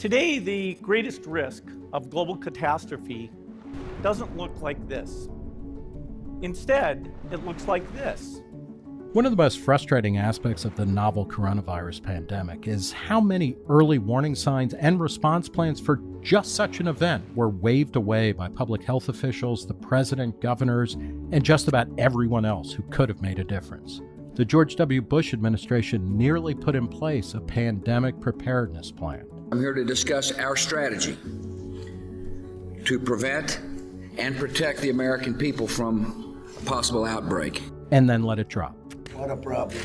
Today, the greatest risk of global catastrophe doesn't look like this. Instead, it looks like this. One of the most frustrating aspects of the novel coronavirus pandemic is how many early warning signs and response plans for just such an event were waved away by public health officials, the president, governors, and just about everyone else who could have made a difference. The George W. Bush administration nearly put in place a pandemic preparedness plan. I'm here to discuss our strategy to prevent and protect the American people from a possible outbreak. And then let it drop. What a problem.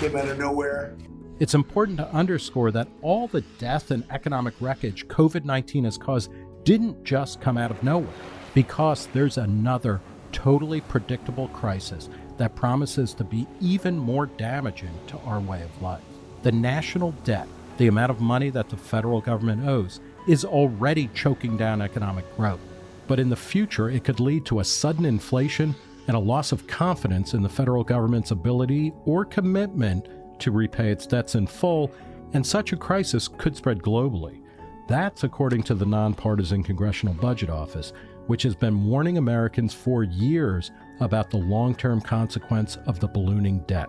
Came out of nowhere. It's important to underscore that all the death and economic wreckage COVID 19 has caused didn't just come out of nowhere, because there's another totally predictable crisis that promises to be even more damaging to our way of life. The national debt, the amount of money that the federal government owes, is already choking down economic growth. But in the future, it could lead to a sudden inflation and a loss of confidence in the federal government's ability or commitment to repay its debts in full, and such a crisis could spread globally. That's according to the nonpartisan Congressional Budget Office, which has been warning Americans for years about the long term consequence of the ballooning debt.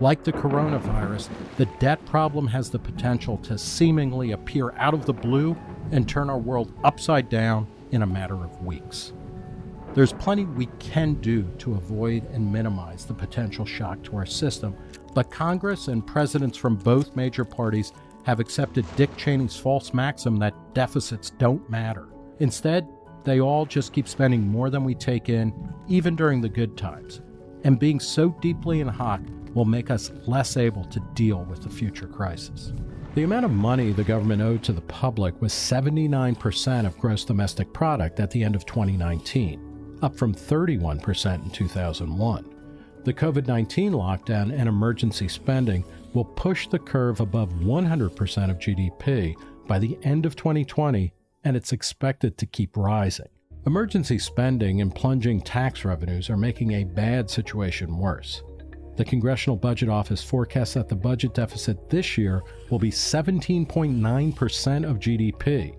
Like the coronavirus, the debt problem has the potential to seemingly appear out of the blue and turn our world upside down in a matter of weeks. There's plenty we can do to avoid and minimize the potential shock to our system, but Congress and presidents from both major parties have accepted Dick Cheney's false maxim that deficits don't matter. Instead, they all just keep spending more than we take in, even during the good times. And being so deeply in hock will make us less able to deal with the future crisis. The amount of money the government owed to the public was 79% of gross domestic product at the end of 2019 up from 31% in 2001. The COVID 19 lockdown and emergency spending will push the curve above 100% of GDP by the end of 2020, and it's expected to keep rising. Emergency spending and plunging tax revenues are making a bad situation worse. The Congressional Budget Office forecasts that the budget deficit this year will be 17.9% of GDP,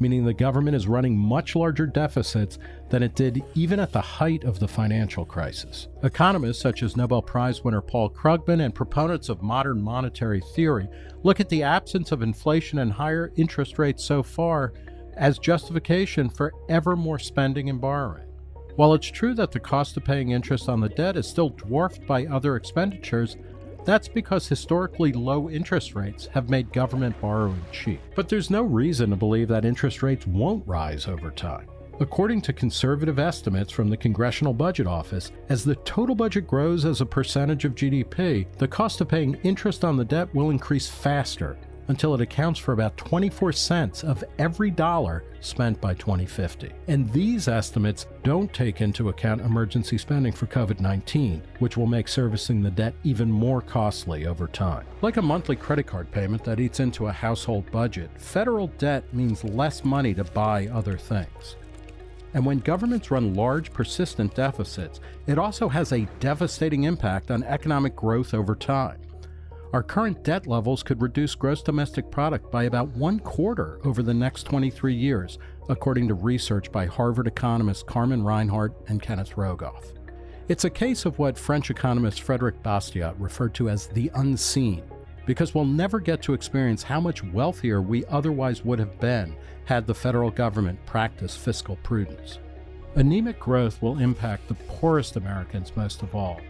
meaning the government is running much larger deficits than it did even at the height of the financial crisis. Economists such as Nobel Prize winner Paul Krugman and proponents of modern monetary theory look at the absence of inflation and higher interest rates so far as justification for ever more spending and borrowing. While it's true that the cost of paying interest on the debt is still dwarfed by other expenditures, that's because historically low interest rates have made government borrowing cheap. But there's no reason to believe that interest rates won't rise over time. According to conservative estimates from the Congressional Budget Office, as the total budget grows as a percentage of GDP, the cost of paying interest on the debt will increase faster until it accounts for about 24 cents of every dollar spent by 2050. And these estimates don't take into account emergency spending for COVID 19, which will make servicing the debt even more costly over time. Like a monthly credit card payment that eats into a household budget, federal debt means less money to buy other things. And when governments run large, persistent deficits, it also has a devastating impact on economic growth over time. Our current debt levels could reduce gross domestic product by about one quarter over the next 23 years, according to research by Harvard economists Carmen Reinhart and Kenneth Rogoff. It's a case of what French economist Frederic Bastiat referred to as the unseen, because we'll never get to experience how much wealthier we otherwise would have been had the federal government practiced fiscal prudence. Anemic growth will impact the poorest Americans most of all,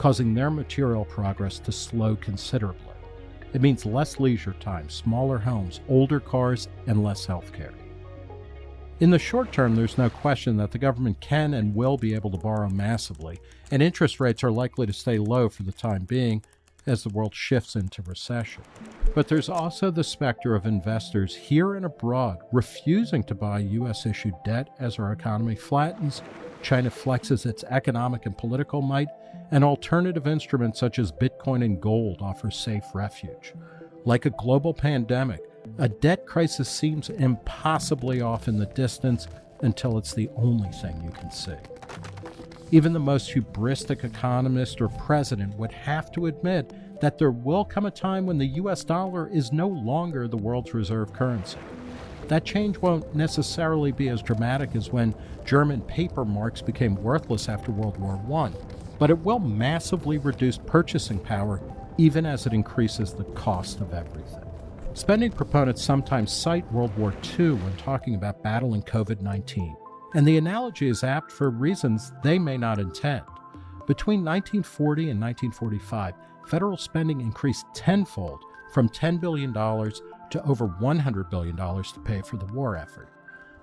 causing their material progress to slow considerably. It means less leisure time, smaller homes, older cars, and less health care. In the short term, there's no question that the government can and will be able to borrow massively, and interest rates are likely to stay low for the time being as the world shifts into recession. But there's also the specter of investors here and abroad refusing to buy U.S. issued debt as our economy flattens, China flexes its economic and political might, and alternative instruments such as Bitcoin and gold offer safe refuge. Like a global pandemic, a debt crisis seems impossibly off in the distance until it's the only thing you can see. Even the most hubristic economist or president would have to admit that there will come a time when the US dollar is no longer the world's reserve currency. That change won't necessarily be as dramatic as when German paper marks became worthless after World War I, but it will massively reduce purchasing power even as it increases the cost of everything. Spending proponents sometimes cite World War II when talking about battling COVID 19, and the analogy is apt for reasons they may not intend. Between 1940 and 1945, federal spending increased tenfold from $10 billion to over $100 billion to pay for the war effort.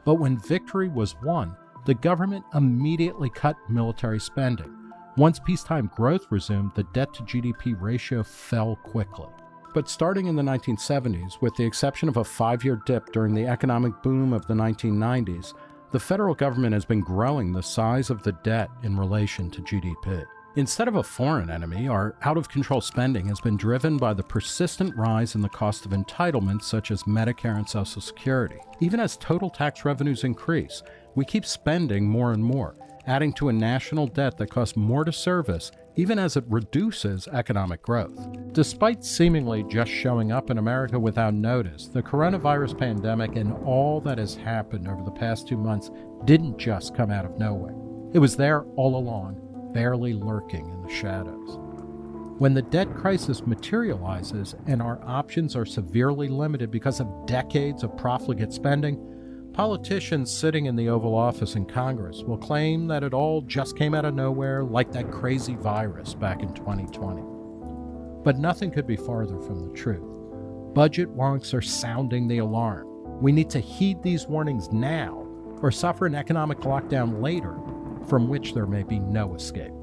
But when victory was won, the government immediately cut military spending. Once peacetime growth resumed, the debt to GDP ratio fell quickly. But starting in the 1970s, with the exception of a five year dip during the economic boom of the 1990s, the federal government has been growing the size of the debt in relation to GDP. Instead of a foreign enemy, our out of control spending has been driven by the persistent rise in the cost of entitlements such as Medicare and Social Security. Even as total tax revenues increase, we keep spending more and more, adding to a national debt that costs more to service even as it reduces economic growth. Despite seemingly just showing up in America without notice, the coronavirus pandemic and all that has happened over the past two months didn't just come out of nowhere. It was there all along barely lurking in the shadows. When the debt crisis materializes and our options are severely limited because of decades of profligate spending, politicians sitting in the Oval Office in Congress will claim that it all just came out of nowhere like that crazy virus back in 2020. But nothing could be farther from the truth. Budget wonks are sounding the alarm. We need to heed these warnings now or suffer an economic lockdown later from which there may be no escape.